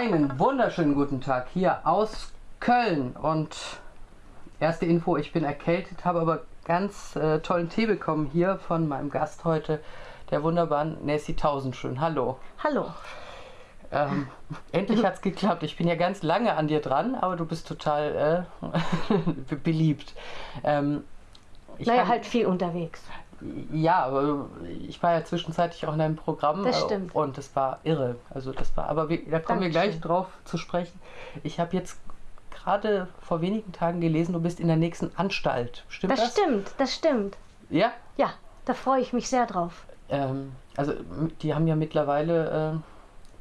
Einen wunderschönen guten Tag hier aus Köln und erste Info, ich bin erkältet, habe aber ganz äh, tollen Tee bekommen hier von meinem Gast heute, der wunderbaren Nessie Tausendschön. Hallo. Hallo. Ähm, endlich hat es geklappt. Ich bin ja ganz lange an dir dran, aber du bist total äh, beliebt. Ähm, ich naja, halt viel unterwegs. Ja, aber ich war ja zwischenzeitlich auch in deinem Programm. Das stimmt. Und das war irre. Also das war, aber wir, da kommen Dankeschön. wir gleich drauf zu sprechen. Ich habe jetzt gerade vor wenigen Tagen gelesen, du bist in der nächsten Anstalt. Stimmt das? Das stimmt, das stimmt. Ja? Ja, da freue ich mich sehr drauf. Ähm, also die haben ja mittlerweile, äh,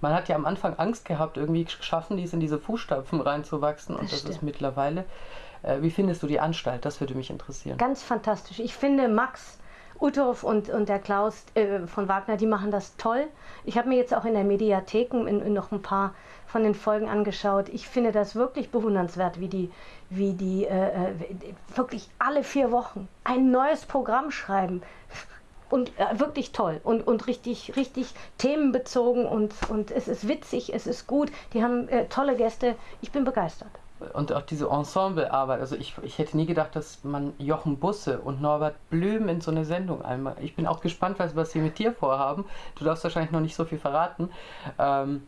man hat ja am Anfang Angst gehabt, irgendwie geschaffen, dies in diese Fußstapfen reinzuwachsen. Das und das stimmt. ist mittlerweile. Äh, wie findest du die Anstalt? Das würde mich interessieren. Ganz fantastisch. Ich finde Max Uthoff und, und der Klaus äh, von Wagner, die machen das toll. Ich habe mir jetzt auch in der Mediathek in, in noch ein paar von den Folgen angeschaut. Ich finde das wirklich bewundernswert, wie die, wie die äh, äh wirklich alle vier Wochen ein neues Programm schreiben. Und äh, wirklich toll und, und richtig, richtig themenbezogen und, und es ist witzig, es ist gut. Die haben äh, tolle Gäste. Ich bin begeistert und auch diese Ensemblearbeit. Also ich, ich hätte nie gedacht, dass man Jochen Busse und Norbert Blüm in so eine Sendung einmal. Ich bin auch gespannt, was, was sie mit dir vorhaben. Du darfst wahrscheinlich noch nicht so viel verraten. Ähm,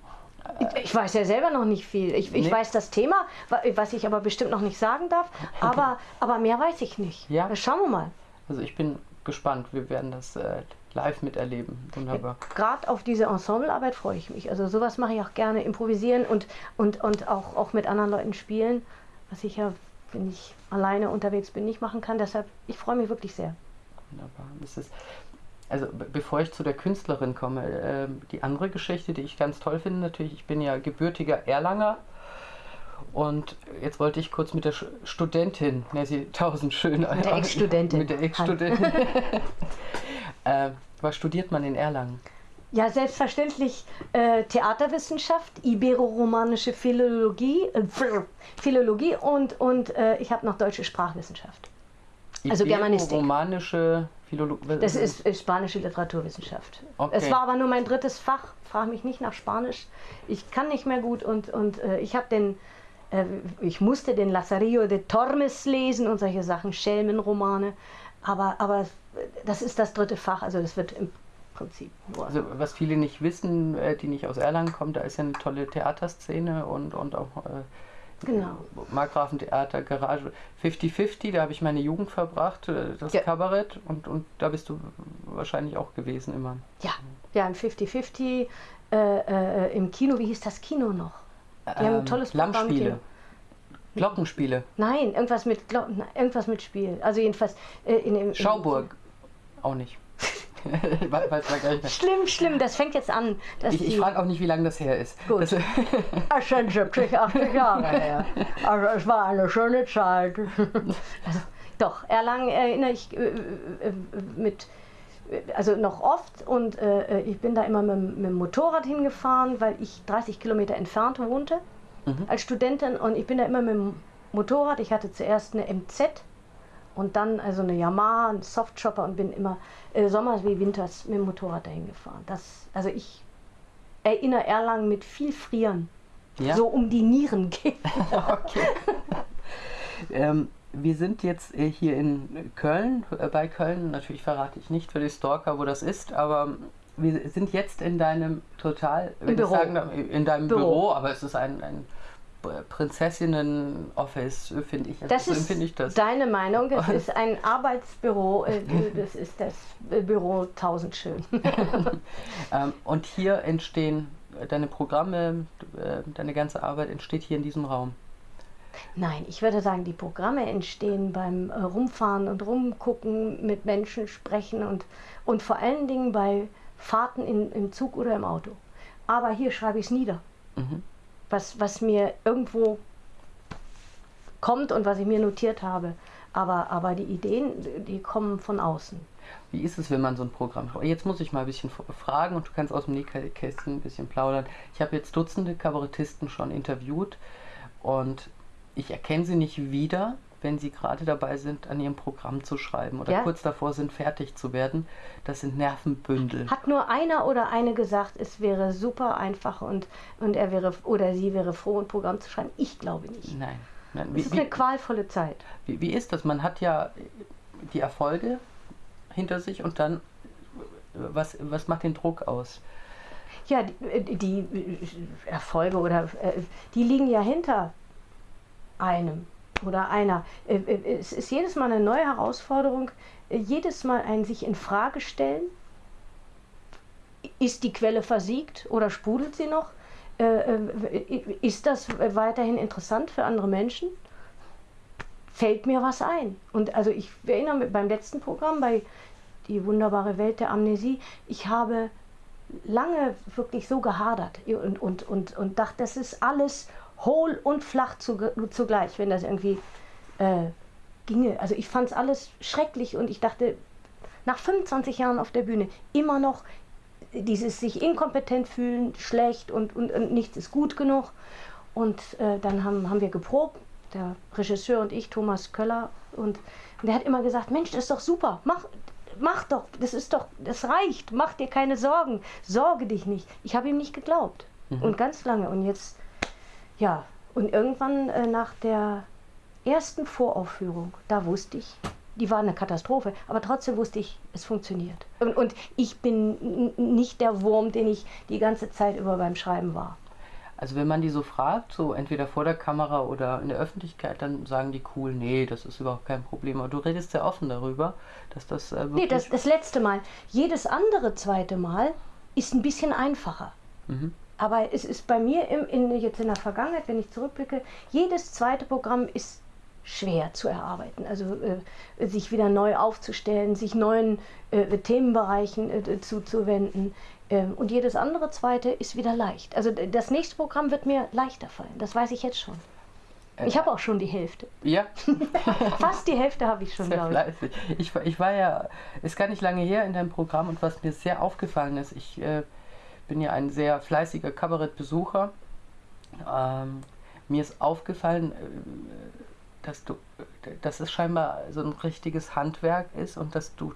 ich, ich weiß ja selber noch nicht viel. Ich, ich nee. weiß das Thema, was ich aber bestimmt noch nicht sagen darf. Aber, aber mehr weiß ich nicht. Ja. Schauen wir mal. Also ich bin gespannt. Wir werden das äh, live miterleben. Wunderbar. Gerade auf diese Ensemblearbeit freue ich mich. Also sowas mache ich auch gerne, improvisieren und, und, und auch, auch mit anderen Leuten spielen, was ich ja, wenn ich alleine unterwegs bin, nicht machen kann. Deshalb, ich freue mich wirklich sehr. Wunderbar. Das ist, also bevor ich zu der Künstlerin komme, äh, die andere Geschichte, die ich ganz toll finde, natürlich, ich bin ja gebürtiger Erlanger und jetzt wollte ich kurz mit der Studentin, Nessie Tausendschön, mit der Ex-Studentin. Mit der Ex-Studentin. äh, was studiert man in Erlangen? Ja, selbstverständlich äh, Theaterwissenschaft, Ibero-Romanische Philologie, äh, Philologie und, und äh, ich habe noch deutsche Sprachwissenschaft. Also Germanistik. Romanische Philologie. Das ist, ist, spanische Literaturwissenschaft. Okay. Es war aber nur mein drittes Fach. Frage mich nicht nach Spanisch. Ich kann nicht mehr gut und, und äh, ich habe den äh, ich musste den Lazarillo de Tormes lesen und solche Sachen, Schelmenromane. Aber, aber das ist das dritte Fach, also das wird im Prinzip nur. Also was viele nicht wissen, äh, die nicht aus Erlangen kommen, da ist ja eine tolle Theaterszene und, und auch äh, genau. Markgrafentheater, Garage 50-50, da habe ich meine Jugend verbracht, das ja. Kabarett und, und da bist du wahrscheinlich auch gewesen immer. Ja, ja, ein 50-50 äh, äh, im Kino, wie hieß das Kino noch? Die haben ein ähm, tolles Programm. Lammspiele. Glockenspiele. Nein, irgendwas mit Glo irgendwas mit Spiel. Also jedenfalls äh, in, in, Schauburg. Auch nicht. schlimm, schlimm, das fängt jetzt an. ich ich frage auch nicht, wie lange das her ist. Gut. Das Ach, schon 70, 80 Jahre her. Also es war eine schöne Zeit. Also, doch, Erlangen erinnere ich äh, äh, mit also noch oft und äh, ich bin da immer mit, mit, dem Motorrad hingefahren, weil ich 30 Kilometer entfernt wohnte mhm. als Studentin und ich bin da immer mit dem Motorrad. Ich hatte zuerst eine MZ und dann also eine Yamaha, einen Softchopper und bin immer äh, sommers wie winters mit dem Motorrad dahin gefahren. Das, also ich erinnere Erlangen mit viel Frieren. Ja? So um die Nieren geht. okay. ähm, wir sind jetzt äh, hier in Köln, äh, bei Köln, natürlich verrate ich nicht für die Stalker, wo das ist, aber wir sind jetzt in deinem total, Im Büro. Sagen, in deinem Büro. Büro. aber es ist ein, ein Prinzessinnen-Office, finde ich. Also das so ist ich das. deine Meinung. Es ist ein Arbeitsbüro. Äh, das ist das Büro Tausendschön. Ähm, und hier entstehen deine Programme, deine ganze Arbeit entsteht hier in diesem Raum. Nein, ich würde sagen, die Programme entstehen beim äh, Rumfahren und Rumgucken, mit Menschen sprechen und, und vor allen Dingen bei Fahrten in, im Zug oder im Auto. Aber hier schreibe ich es nieder. Mhm. Was, was mir irgendwo kommt und was ich mir notiert habe. Aber, aber die Ideen, die kommen von außen. Wie ist es, wenn man so ein Programm? Jetzt muss ich mal ein bisschen fragen und du kannst aus dem Nähkästchen ein bisschen plaudern. Ich habe jetzt Dutzende Kabarettisten schon interviewt und ich erkenne sie nicht wieder, wenn sie gerade dabei sind, an ihrem Programm zu schreiben oder ja. kurz davor sind, fertig zu werden. Das sind Nervenbündel. Hat nur einer oder eine gesagt, es wäre super einfach und, und er wäre oder sie wäre froh, ein Programm zu schreiben? Ich glaube nicht. Nein. Nein. Wie, es ist eine qualvolle Zeit. Wie, wie ist das? Man hat ja die Erfolge hinter sich und dann, was, was macht den Druck aus? Ja, die, die Erfolge oder die liegen ja hinter einem oder einer. Äh, äh, es ist jedes Mal eine neue Herausforderung, äh, jedes Mal ein sich in Frage stellen. Ist die Quelle versiegt oder sprudelt sie noch? Ist das weiterhin interessant für andere Menschen? Fällt mir was ein? Und also ich erinnere mich beim letzten Programm bei Die wunderbare Welt der Amnesie, ich habe lange wirklich so gehadert und, und, und, und dachte, das ist alles hohl und flach zugleich, wenn das irgendwie äh, ginge. Also ich fand es alles schrecklich und ich dachte, nach 25 Jahren auf der Bühne immer noch dieses sich inkompetent fühlen, schlecht und, und, und nichts ist gut genug. Und äh, dann haben, haben wir geprobt, der Regisseur und ich, Thomas Köller, und, und der hat immer gesagt, Mensch, das ist doch super, mach, mach doch, das ist doch, das reicht, mach dir keine Sorgen, sorge dich nicht. Ich habe ihm nicht geglaubt. Mhm. Und ganz lange. Und jetzt ja, und irgendwann äh, nach der ersten Voraufführung, da wusste ich, die war eine Katastrophe, aber trotzdem wusste ich, es funktioniert. Und, und ich bin nicht der Wurm, den ich die ganze Zeit über beim Schreiben war. Also wenn man die so fragt, so entweder vor der Kamera oder in der Öffentlichkeit, dann sagen die cool, nee, das ist überhaupt kein Problem. Aber du redest sehr offen darüber, dass das äh, wirklich... Nee, das, das letzte Mal. Jedes andere zweite Mal ist ein bisschen einfacher. Mhm. Aber es ist bei mir im, in, jetzt in der Vergangenheit, wenn ich zurückblicke, jedes zweite Programm ist schwer zu erarbeiten. Also äh, sich wieder neu aufzustellen, sich neuen äh, Themenbereichen äh, zuzuwenden. Ähm, und jedes andere zweite ist wieder leicht. Also das nächste Programm wird mir leichter fallen. Das weiß ich jetzt schon. Äh, ich habe auch schon die Hälfte. Ja. Fast die Hälfte habe ich schon, glaube ich. ich. Ich war ja, ist gar nicht lange her in deinem Programm und was mir sehr aufgefallen ist, ich äh, bin ja ein sehr fleißiger Kabarettbesucher. Ähm, mir ist aufgefallen, äh, dass du, dass es scheinbar so ein richtiges Handwerk ist und dass du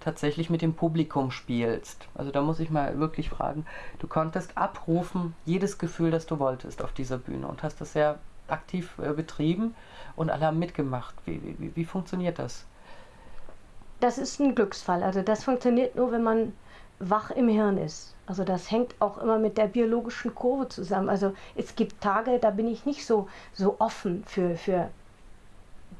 tatsächlich mit dem Publikum spielst. Also da muss ich mal wirklich fragen, du konntest abrufen jedes Gefühl, das du wolltest auf dieser Bühne und hast das sehr aktiv äh, betrieben und alle haben mitgemacht. Wie, wie, wie funktioniert das? Das ist ein Glücksfall. Also das funktioniert nur, wenn man wach im Hirn ist. Also das hängt auch immer mit der biologischen Kurve zusammen. Also es gibt Tage, da bin ich nicht so, so offen für, für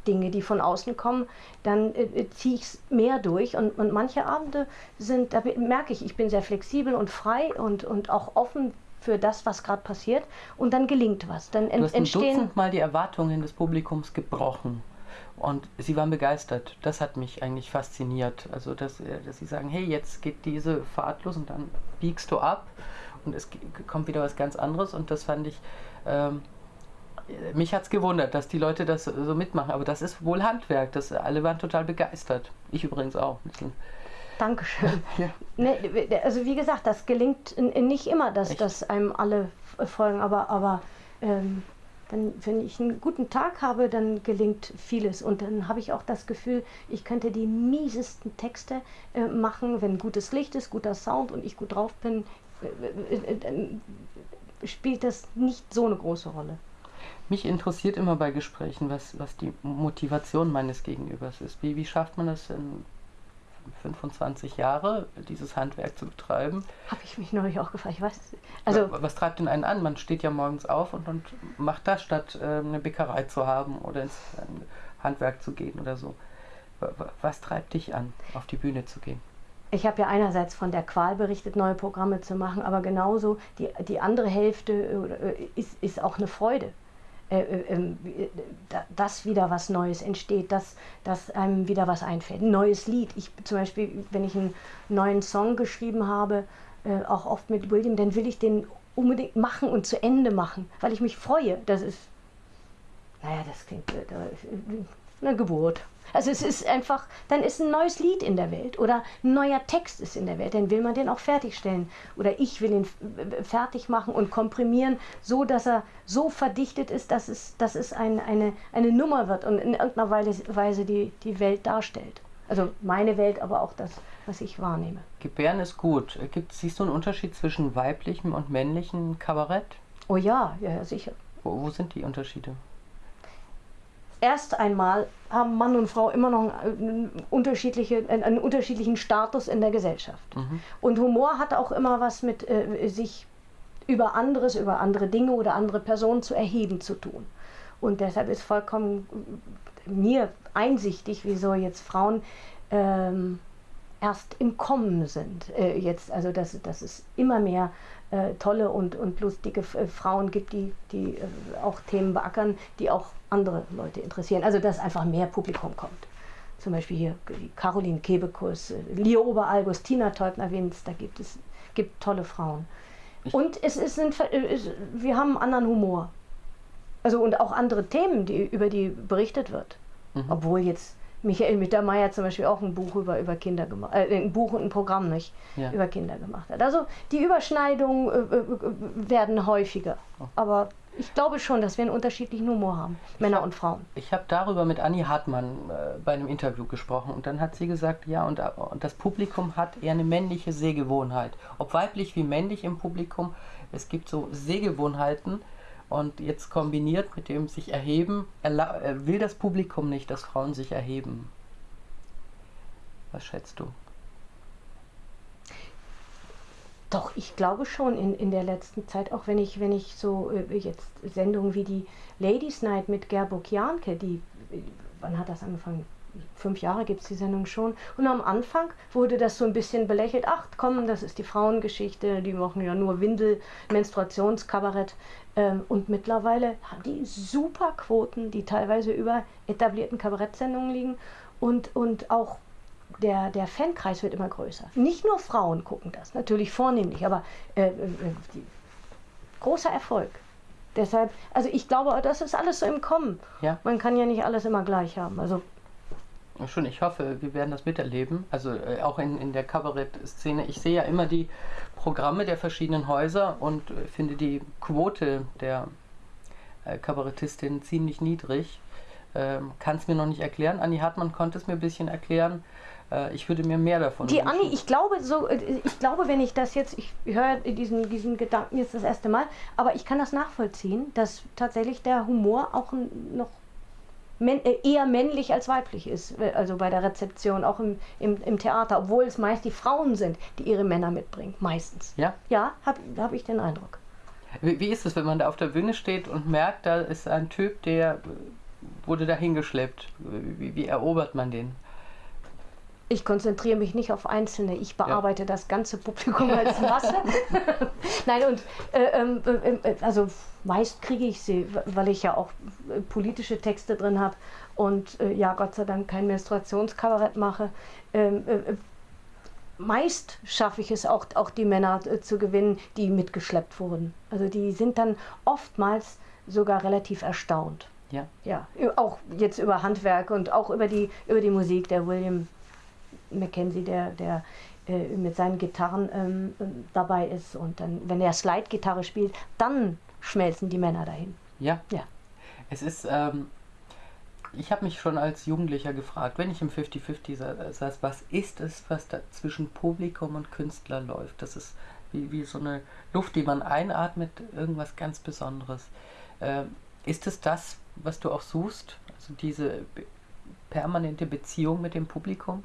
Dinge, die von außen kommen. Dann äh, äh ziehe ich es mehr durch. Und, und manche Abende sind, da merke ich, ich bin sehr flexibel und frei und, und auch offen für das, was gerade passiert. Und dann gelingt was. Dann du hast ein Dutzend Mal die Erwartungen des Publikums gebrochen. Und sie waren begeistert. Das hat mich eigentlich fasziniert. Also, dass, äh, dass sie sagen, hey, jetzt geht diese Fahrt los und dann biegst du ab und es kommt wieder was ganz anderes. Und das fand ich, ähm, mich hat es gewundert, dass die Leute das so mitmachen. Aber das ist wohl Handwerk. Das, alle waren total begeistert. Ich übrigens auch. Dankeschön. ja. ne, also wie gesagt, das gelingt nicht immer, dass, dass einem alle folgen, aber, aber ähm, wenn, wenn ich einen guten Tag habe, dann gelingt vieles. Und dann habe ich auch das Gefühl, ich könnte die miesesten Texte äh, machen, wenn gutes Licht ist, guter Sound und ich gut drauf bin, äh, äh, äh, spielt das nicht so eine große Rolle. Mich interessiert immer bei Gesprächen, was, was die Motivation meines Gegenübers ist. Wie, wie schafft man das in 25 Jahre, dieses Handwerk zu betreiben. Habe ich mich neulich auch gefragt. Ich weiß, also was treibt denn einen an? Man steht ja morgens auf und, und macht das, statt äh, eine Bäckerei zu haben oder ins Handwerk zu gehen oder so. Was treibt dich an, auf die Bühne zu gehen? Ich habe ja einerseits von der Qual berichtet, neue Programme zu machen, aber genauso die, die andere Hälfte äh, ist, ist auch eine Freude. Äh, äh, ähm, dass wieder was Neues entsteht, dass, dass einem wieder was einfällt. Ein neues Lied. Ich zum Beispiel, wenn ich einen neuen Song geschrieben habe, äh, auch oft mit William, dann will ich den unbedingt machen und zu Ende machen, weil ich mich freue. Das ist, naja, das klingt eine Geburt. Also es ist einfach, dann ist ein neues Lied in der Welt oder ein neuer Text ist in der Welt, dann will man den auch fertigstellen. Oder ich will ihn fertig machen und komprimieren, so dass er so verdichtet ist, dass es, dass es ein, eine, eine Nummer wird und in irgendeiner Weise die, die Welt darstellt. Also meine Welt, aber auch das, was ich wahrnehme. Gebären ist gut. Gibt, siehst du einen Unterschied zwischen weiblichem und männlichem Kabarett? Oh ja, ja, sicher. Wo, wo sind die Unterschiede? Erst einmal haben Mann und Frau immer noch einen, unterschiedliche, einen unterschiedlichen Status in der Gesellschaft. Mhm. Und Humor hat auch immer was mit äh, sich über anderes, über andere Dinge oder andere Personen zu erheben zu tun. Und deshalb ist vollkommen mir einsichtig, wieso jetzt Frauen ähm, erst im Kommen sind. Äh, jetzt, also dass, dass es immer mehr äh, tolle und, und lustige äh, Frauen gibt, die, die äh, auch Themen beackern, die auch andere Leute interessieren. Also dass einfach mehr Publikum kommt. Zum Beispiel hier Caroline Kebekus, äh, Leo Oberalgus, Tina Teubner-Winz, da gibt es gibt tolle Frauen. Und es ist, ein, es, wir haben einen anderen Humor. Also und auch andere Themen, die, über die berichtet wird. Mhm. Obwohl jetzt Michael Mittermeier zum Beispiel auch ein Buch über, über Kinder gemacht, äh, ein Buch und ein Programm nicht ja. über Kinder gemacht hat. Also die Überschneidungen äh, äh, werden häufiger. Oh. Aber ich glaube schon, dass wir einen unterschiedlichen Humor haben, ich Männer hab, und Frauen. Ich habe darüber mit Annie Hartmann äh, bei einem Interview gesprochen und dann hat sie gesagt, ja, und, äh, und das Publikum hat eher eine männliche Sehgewohnheit. Ob weiblich wie männlich im Publikum, es gibt so Sehgewohnheiten, und jetzt kombiniert mit dem sich erheben, will das Publikum nicht, dass Frauen sich erheben. Was schätzt du? Doch, ich glaube schon in, in der letzten Zeit, auch wenn ich, wenn ich so äh, jetzt Sendungen wie die Ladies Night mit Gerburg Janke, die, wann hat das angefangen? Fünf Jahre gibt es die Sendung schon. Und am Anfang wurde das so ein bisschen belächelt. Ach komm, das ist die Frauengeschichte, die machen ja nur Windel, Menstruationskabarett. Ähm, und mittlerweile haben die super Quoten, die teilweise über etablierten Kabarettsendungen liegen. Und, und auch der, der Fankreis wird immer größer. Nicht nur Frauen gucken das, natürlich vornehmlich, aber äh, äh, die, großer Erfolg. Deshalb, also ich glaube, das ist alles so im Kommen. Ja. Man kann ja nicht alles immer gleich haben. Also Schon, ich hoffe, wir werden das miterleben. Also äh, auch in, in der Kabarett-Szene. Ich sehe ja immer die Programme der verschiedenen Häuser und äh, finde die Quote der äh, Kabarettistin ziemlich niedrig. Ähm, Kann es mir noch nicht erklären. Anni Hartmann konnte es mir ein bisschen erklären. Äh, ich würde mir mehr davon Die Anni, ich glaube, so, äh, ich glaube, wenn ich das jetzt, ich höre diesen, diesen Gedanken jetzt das erste Mal, aber ich kann das nachvollziehen, dass tatsächlich der Humor auch noch äh, eher männlich als weiblich ist, äh, also bei der Rezeption, auch im, im, im, Theater, obwohl es meist die Frauen sind, die ihre Männer mitbringen, meistens. Ja? Ja, habe hab ich den Eindruck. Wie, wie ist es, wenn man da auf der Bühne steht und merkt, da ist ein Typ, der wurde dahin geschleppt? Wie, wie erobert man den? Ich konzentriere mich nicht auf Einzelne. Ich bearbeite ja. das ganze Publikum als Masse. Nein, und äh, ähm, äh, äh, also meist kriege ich sie, weil ich ja auch äh, politische Texte drin habe und äh, ja, Gott sei Dank kein Menstruationskabarett mache. Ähm, äh, meist schaffe ich es auch, auch die Männer zu gewinnen, die mitgeschleppt wurden. Also die sind dann oftmals sogar relativ erstaunt. Ja. Ja, auch jetzt über Handwerk und auch über die, über die Musik. Der William Mackenzie, der, der äh, mit seinen Gitarren ähm, dabei ist. Und dann, wenn er Slide-Gitarre spielt, dann schmelzen die Männer dahin. Ja. Ja. Es ist, ähm, ich habe mich schon als Jugendlicher gefragt, wenn ich im 50-50 saß, was ist es, was da zwischen Publikum und Künstler läuft? Das ist wie, wie so eine Luft, die man einatmet, irgendwas ganz Besonderes. Ähm, ist es das, was du auch suchst? Also diese permanente Beziehung mit dem Publikum?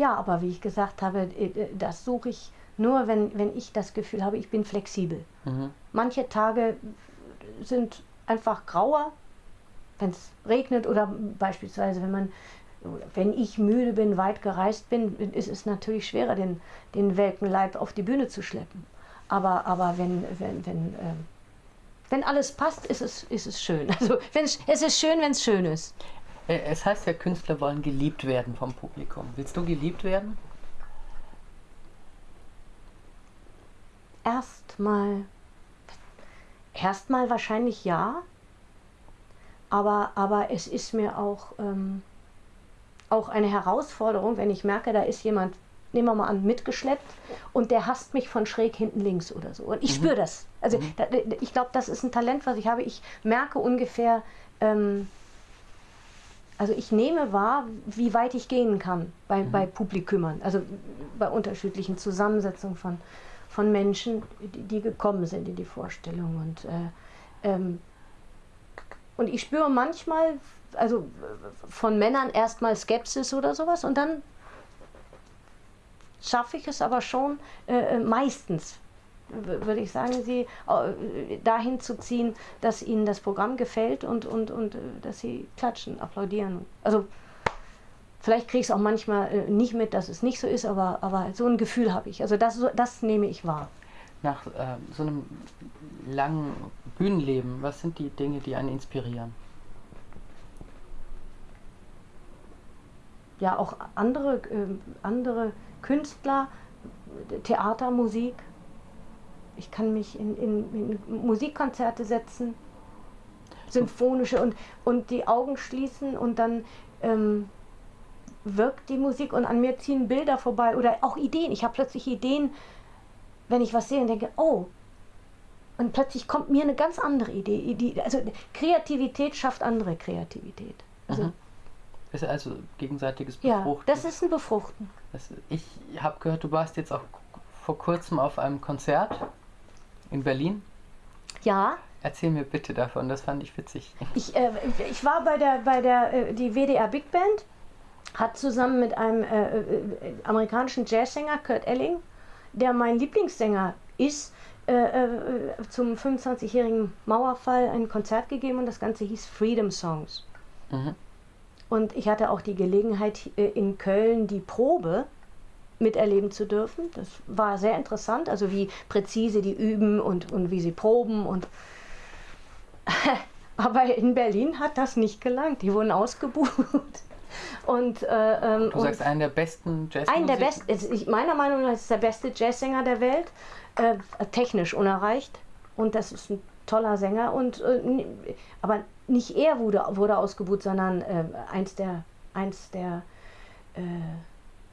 Ja, aber wie ich gesagt habe, äh, äh, das suche ich nur, wenn, wenn ich das Gefühl habe, ich bin flexibel. Mhm. Manche Tage sind einfach grauer, wenn es regnet oder beispielsweise, wenn man wenn ich müde bin, weit gereist bin, ist es natürlich schwerer, den, den welken Leib auf die Bühne zu schleppen. Aber, aber wenn, wenn, wenn, äh, wenn alles passt, ist es, ist es schön. Also es ist schön, wenn es schön ist. Äh, es heißt ja, Künstler wollen geliebt werden vom Publikum. Willst du geliebt werden? Erstmal. Erstmal wahrscheinlich ja. aber, aber es ist mir auch, ähm, auch eine Herausforderung, wenn ich merke, da ist jemand, nehmen wir mal an, mitgeschleppt und der hasst mich von schräg hinten links oder so. Und ich mhm. spüre das. Also mhm. da, ich glaube, das ist ein Talent, was ich habe. Ich merke ungefähr, ähm, also ich nehme wahr, wie weit ich gehen kann bei, mhm. bei Publikumern, also bei unterschiedlichen Zusammensetzungen von, von Menschen, die, die gekommen sind in die Vorstellung. Und, äh, ähm, und ich spüre manchmal, also von Männern erstmal Skepsis oder sowas und dann schaffe ich es aber schon äh, äh meistens, würde ich sagen, sie dahin zu ziehen, dass ihnen das Programm gefällt und, und, und äh, dass sie klatschen, applaudieren. Also vielleicht kriege ich es auch manchmal äh, nicht mit, dass es nicht so ist, aber, aber so ein Gefühl habe ich. Also das, das nehme ich wahr. Nach äh, so einem langen Bühnenleben, was sind die Dinge, die einen inspirieren? Ja, auch andere, äh, andere Künstler, Theater, Musik. Ich kann mich in, in, in Musikkonzerte setzen, symphonische und, und die Augen schließen und dann ähm, wirkt die Musik und an mir ziehen Bilder vorbei oder auch Ideen. Ich habe plötzlich Ideen, wenn ich was sehe und denke, oh, und plötzlich kommt mir eine ganz andere Idee. Also Kreativität schafft andere Kreativität. Also, mhm. Ist also gegenseitiges Befruchten. Ja, das ist ein Befruchten. Das, ich habe gehört, du warst jetzt auch vor kurzem auf einem Konzert in Berlin. Ja. Erzähl mir bitte davon, das fand ich witzig. Ich, äh, ich war bei der, bei der äh, die WDR Big Band, hat zusammen mit einem äh, äh, amerikanischen Jazzsänger, Kurt Elling, der mein Lieblingssänger ist, äh, äh, zum 25-jährigen Mauerfall ein Konzert gegeben und das Ganze hieß Freedom Songs. Mhm. Und ich hatte auch die Gelegenheit, in Köln die Probe miterleben zu dürfen. Das war sehr interessant, also wie präzise die üben und, und wie sie proben. Und Aber in Berlin hat das nicht gelangt. Die wurden ausgebucht. Und, äh, ähm, du sagst, einen der besten Jazzsänger? Einen der besten, meiner Meinung nach ist der beste Jazzsänger der Welt. Äh, technisch unerreicht. Und das ist ein toller Sänger. Und, äh, aber nicht er wurde, wurde ausgebucht, sondern äh, eins der, eins der äh,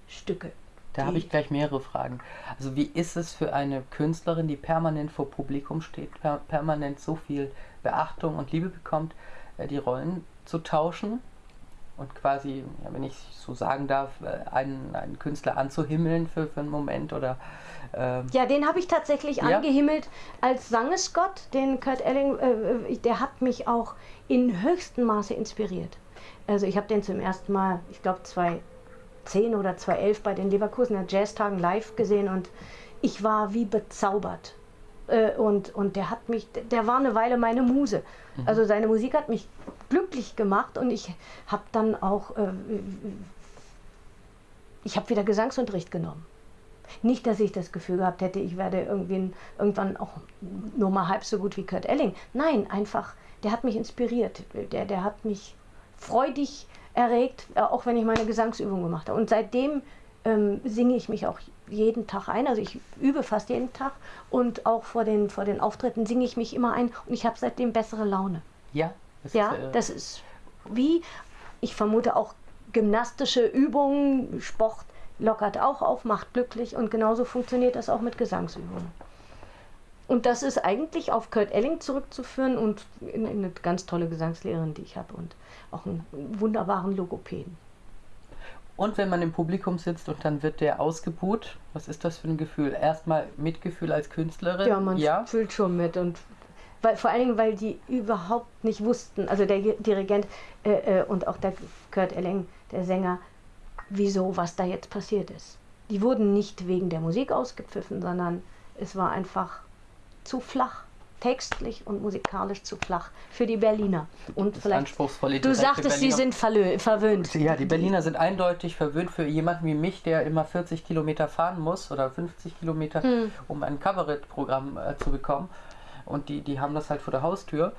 Stücke. Da habe ich gleich mehrere Fragen. Also wie ist es für eine Künstlerin, die permanent vor Publikum steht, per permanent so viel Beachtung und Liebe bekommt, äh, die Rollen zu tauschen und quasi, ja, wenn ich so sagen darf, äh, einen, einen Künstler anzuhimmeln für, für einen Moment oder ähm ja, den habe ich tatsächlich ja? angehimmelt als Sangesgott, den Kurt Elling, äh, äh der hat mich auch in höchstem Maße inspiriert. Also ich habe den zum ersten Mal, ich glaube 2010 oder 2011 bei den Leverkusener Jazztagen live gesehen und ich war wie bezaubert. Äh, und, und der hat mich, der war eine Weile meine Muse. Mhm. Also seine Musik hat mich glücklich gemacht und ich habe dann auch, äh, ich habe wieder Gesangsunterricht genommen. Nicht, dass ich das Gefühl gehabt hätte, ich werde irgendwie irgendwann auch nur mal halb so gut wie Kurt Elling. Nein, einfach, der hat mich inspiriert. Der, der hat mich freudig erregt, äh, auch wenn ich meine Gesangsübung gemacht habe. Und seitdem ähm, singe ich mich auch jeden Tag ein. Also ich übe fast jeden Tag und auch vor den, vor den Auftritten singe ich mich immer ein und ich habe seitdem bessere Laune. Ja, das ja, ist, äh das ist wie, ich vermute auch gymnastische Übungen, Sport lockert auch auf, macht glücklich und genauso funktioniert das auch mit Gesangsübungen. Und das ist eigentlich auf Kurt Elling zurückzuführen und in, in eine ganz tolle Gesangslehrerin, die ich habe und auch einen wunderbaren Logopäden. Und wenn man im Publikum sitzt und dann wird der ausgebuht, was ist das für ein Gefühl? Erstmal Mitgefühl als Künstlerin? Ja, man ja? fühlt schon mit und weil, vor allen Dingen, weil die überhaupt nicht wussten, also der Dirigent äh, äh, und auch der Kurt Elling, der Sänger, wieso, was da jetzt passiert ist. Die wurden nicht wegen der Musik ausgepfiffen, sondern es war einfach zu flach, textlich und musikalisch zu flach für die Berliner. Und das vielleicht anspruchsvolle Du sagtest, sie sind verwöhnt. Ja, die Berliner sind eindeutig verwöhnt für jemanden wie mich, der immer 40 Kilometer fahren muss oder 50 Kilometer, hm. um ein Kabarettprogramm äh, zu bekommen. Und die, die haben das halt vor der Haustür.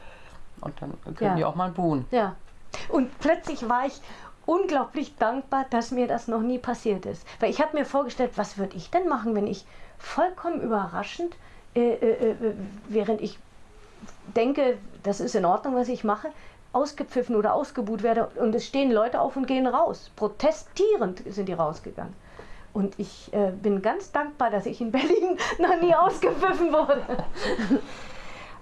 Und dann können ja. die auch mal buhen. Ja. Und plötzlich war ich unglaublich dankbar, dass mir das noch nie passiert ist. Weil ich habe mir vorgestellt, was würde ich denn machen, wenn ich vollkommen überraschend, äh, äh, äh, während ich denke, das ist in Ordnung, was ich mache, ausgepfiffen oder ausgebuht werde und es stehen Leute auf und gehen raus. Protestierend sind die rausgegangen. Und ich äh, bin ganz dankbar, dass ich in Berlin noch nie ausgepfiffen wurde.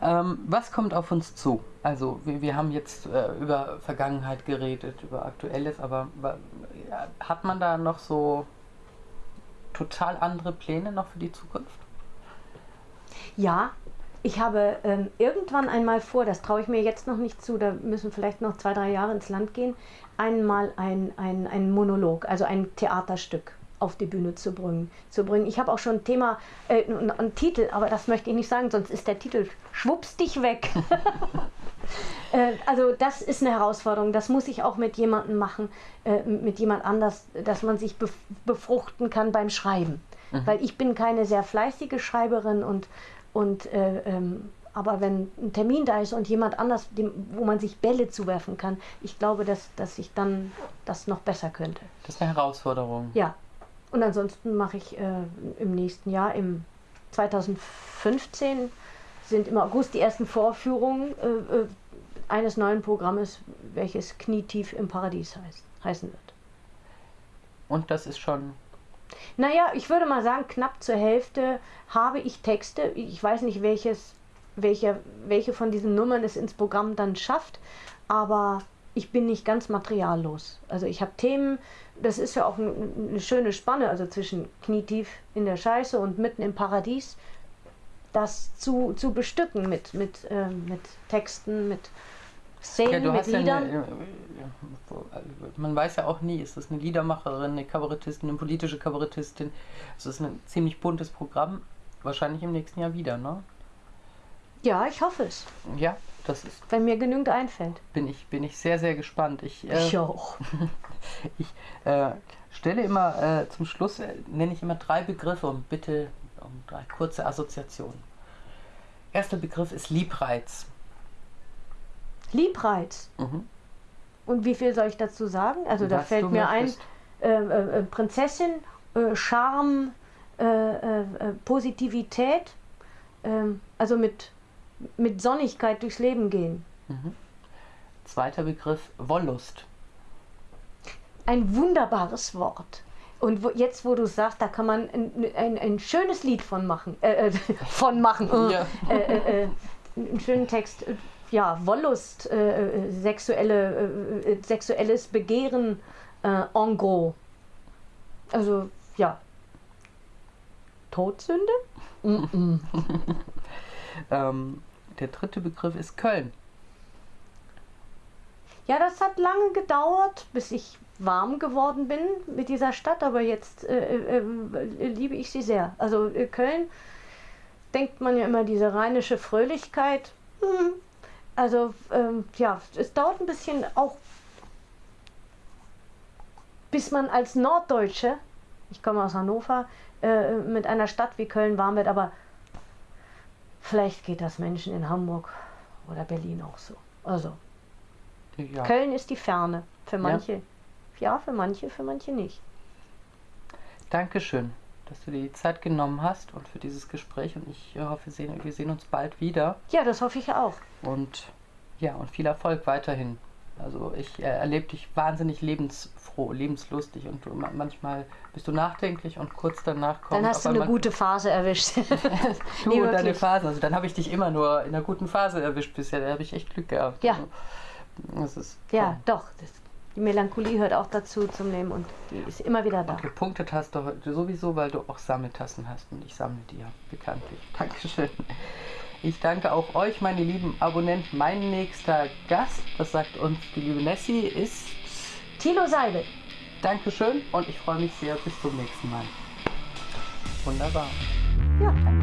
Ähm, was kommt auf uns zu? Also wir, wir haben jetzt äh, über Vergangenheit geredet, über Aktuelles, aber ja, hat man da noch so total andere Pläne noch für die Zukunft? Ja, ich habe ähm, irgendwann einmal vor, das traue ich mir jetzt noch nicht zu, da müssen vielleicht noch zwei, drei Jahre ins Land gehen, einmal ein, ein, ein Monolog, also ein Theaterstück auf die Bühne zu bringen. Zu bringen. Ich habe auch schon ein Thema, äh, einen Titel, aber das möchte ich nicht sagen, sonst ist der Titel Schwupps dich weg. äh, also das ist eine Herausforderung, das muss ich auch mit jemandem machen, äh, mit jemand anders, dass man sich befruchten kann beim Schreiben. Mhm. Weil ich bin keine sehr fleißige Schreiberin und, und äh, ähm, aber wenn ein Termin da ist und jemand anders, dem, wo man sich Bälle zuwerfen kann, ich glaube, dass, dass ich dann das noch besser könnte. Das ist eine Herausforderung. Ja, und ansonsten mache ich äh, im nächsten Jahr, im 2015, sind im August die ersten Vorführungen äh, äh, eines neuen Programmes, welches Knietief im Paradies heißt, heißen wird. Und das ist schon. Naja, ich würde mal sagen, knapp zur Hälfte habe ich Texte. Ich weiß nicht, welches, welche, welche von diesen Nummern es ins Programm dann schafft, aber ich bin nicht ganz materiallos. Also ich habe Themen, das ist ja auch eine schöne Spanne, also zwischen knietief in der Scheiße und mitten im Paradies, das zu, zu bestücken mit, mit, äh, mit Texten, mit Szenen, ja, mit Liedern. Ja eine, man weiß ja auch nie, ist das eine Liedermacherin, eine Kabarettistin, eine politische Kabarettistin. Es ist ein ziemlich buntes Programm. Wahrscheinlich im nächsten Jahr wieder, ne? Ja, ich hoffe es. Ja, das ist. Wenn mir genügend einfällt. Bin ich, bin ich sehr, sehr gespannt. Ich, äh, ich auch. ich äh, stelle immer äh, zum Schluss, äh, nenne ich immer drei Begriffe und bitte um drei kurze Assoziationen. Erster Begriff ist Liebreiz. Liebreiz? Mhm. Und wie viel soll ich dazu sagen? Also Was da fällt mir möchtest. ein, äh, äh, Prinzessin, Charme, Positivität, ähm, also mit mit Sonnigkeit durchs Leben gehen. Mhm. Zweiter Begriff, Wollust. Ein wunderbares Wort. Und wo, jetzt, wo du sagst, da kann man ein, ein, ein schönes Lied von machen. Äh, äh von machen. Ja. Äh, äh, äh, einen schönen Text. Ja, Wollust, äh, sexuelle, sexuelles Begehren en gros. Also, ja. Todsünde? Mm -mm. ähm, der dritte Begriff ist Köln. Ja, das hat lange gedauert, bis ich warm geworden bin mit dieser Stadt, aber jetzt äh, äh, äh liebe ich sie sehr. Also äh, Köln denkt man ja immer diese rheinische Fröhlichkeit. Hm. Also ähm, ja, es dauert ein bisschen auch, bis man als Norddeutsche, ich komme aus Hannover, äh, mit einer Stadt wie Köln warm wird, aber Vielleicht geht das Menschen in Hamburg oder Berlin auch so. Also, ja. Köln ist die Ferne. Für manche, ja. ja, für manche, für manche nicht. Dankeschön, dass du dir die Zeit genommen hast und für dieses Gespräch. Und ich hoffe, wir sehen, wir sehen uns bald wieder. Ja, das hoffe ich auch. Und ja, und viel Erfolg weiterhin. Also ich äh, erlebe dich wahnsinnig lebensfroh, lebenslustig und du, manchmal bist du nachdenklich und kurz danach kommt. Dann hast du eine gute Phase erwischt. du nee, und deine Phase. Also dann habe ich dich immer nur in einer guten Phase erwischt bisher. Da habe ich echt Glück gehabt. Ja. Das ist, ja, ja. doch. Das, die Melancholie hört auch dazu zum Leben und die ist immer wieder da. Und gepunktet hast du sowieso, weil du auch Sammeltassen hast und ich sammle die ja bekanntlich. Dankeschön. Ich danke auch euch, meine lieben Abonnenten. Mein nächster Gast, das sagt uns die liebe Nessie, ist Tilo Seibel. Dankeschön und ich freue mich sehr. Bis zum nächsten Mal. Wunderbar. Ja, danke.